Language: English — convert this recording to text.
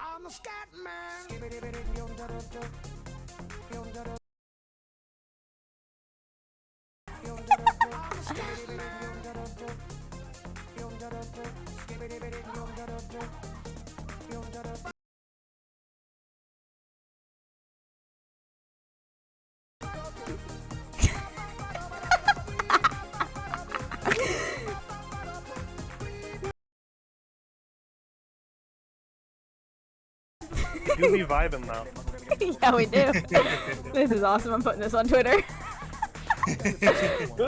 I'm the scat man. You be vibing now. yeah, we do. this is awesome. I'm putting this on Twitter.